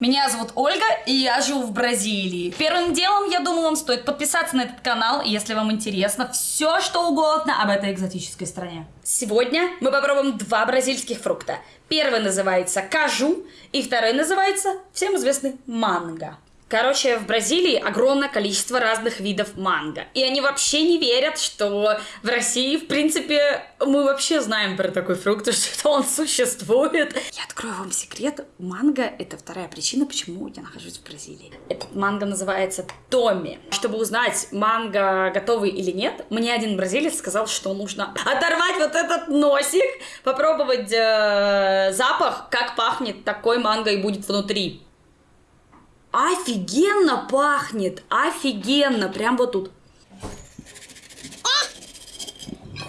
Меня зовут Ольга, и я живу в Бразилии. Первым делом, я думаю, вам стоит подписаться на этот канал, если вам интересно все, что угодно об этой экзотической стране. Сегодня мы попробуем два бразильских фрукта. Первый называется кажу, и второй называется всем известный манго. Короче, в Бразилии огромное количество разных видов манго. И они вообще не верят, что в России, в принципе, мы вообще знаем про такой фрукт, что он существует. Я открою вам секрет. Манго — это вторая причина, почему я нахожусь в Бразилии. Этот манго называется Томи. Чтобы узнать, манго готовый или нет, мне один бразилец сказал, что нужно оторвать вот этот носик, попробовать э, запах, как пахнет такой манго и будет внутри. Офигенно пахнет, офигенно, прям вот тут.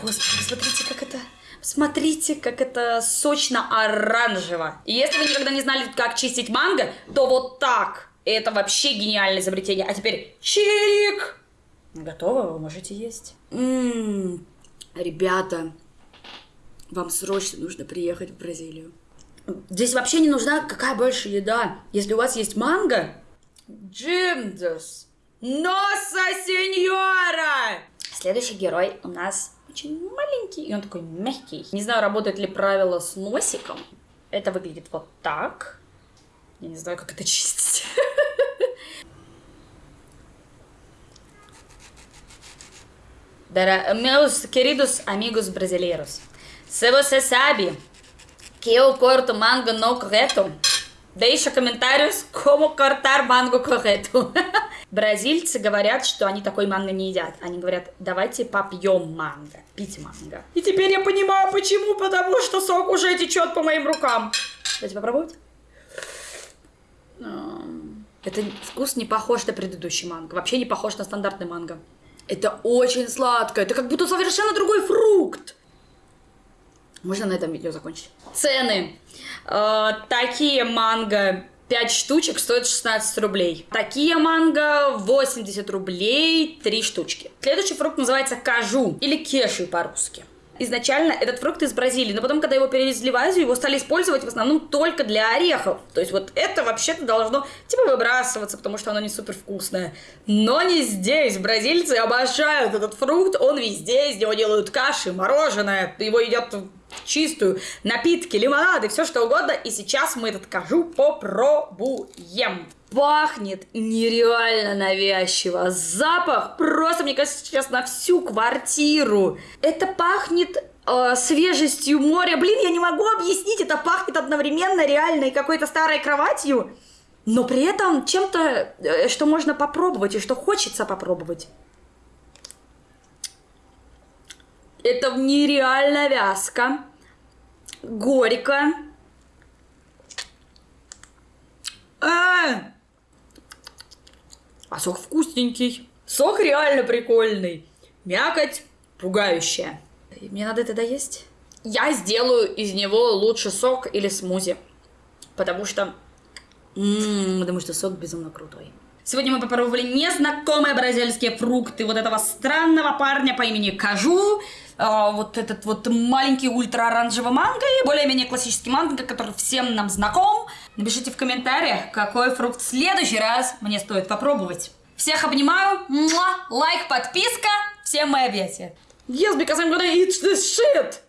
Господи, смотрите, как это... Смотрите, как это сочно-оранжево. И если вы никогда не знали, как чистить манго, то вот так. Это вообще гениальное изобретение. А теперь чирик! Готово, вы можете есть. Ммм, ребята, вам срочно нужно приехать в Бразилию. Здесь вообще не нужна какая больше еда. Если у вас есть манго... Джимдус! Носа сеньора! Следующий герой у нас очень маленький, и он такой мягкий. Не знаю, работает ли правило с носиком. Это выглядит вот так. Я не знаю, как это чистить. Meus queridos amigos brasileiros, se você sabe que eu corto mango no correto, deixa комментариус, como cortar манго correto. Бразильцы говорят, что они такой манго не едят. Они говорят, давайте попьем манго, пить манго. И теперь я понимаю, почему, потому что сок уже течет по моим рукам. Давайте попробовать. Это вкус не похож на предыдущий манго. Вообще не похож на стандартный манго. Это очень сладко. Это как будто совершенно другой фрукт. Можно на этом видео закончить. Цены. Э, такие манго 5 штучек стоят 16 рублей. Такие манго 80 рублей 3 штучки. Следующий фрукт называется кажу или кеши по-русски. Изначально этот фрукт из Бразилии, но потом, когда его перевезли в Азию, его стали использовать в основном только для орехов. То есть вот это вообще-то должно типа выбрасываться, потому что оно не супер вкусное. Но не здесь. Бразильцы обожают этот фрукт, он везде, из него делают каши, мороженое, его едят чистую, напитки, лимонады, все что угодно. И сейчас мы этот кажу попробуем. Пахнет нереально навязчиво. Запах просто, мне кажется, сейчас на всю квартиру. Это пахнет э, свежестью моря. Блин, я не могу объяснить, это пахнет одновременно реально и какой-то старой кроватью, но при этом чем-то, э, что можно попробовать и что хочется попробовать. Это нереально вязко, горько. А, а сок вкусненький. Сок реально прикольный. Мякоть пугающая. Мне надо это доесть. Я сделаю из него лучше сок или смузи. Потому что... М-м, потому что сок безумно крутой. Сегодня мы попробовали незнакомые бразильские фрукты вот этого странного парня по имени Кажу. Э, вот этот вот маленький ультра-оранжевый манго и более-менее классический манго, который всем нам знаком. Напишите в комментариях, какой фрукт в следующий раз мне стоит попробовать. Всех обнимаю, муа, лайк, подписка, всем мои объятия. Yes, because I'm gonna eat this shit!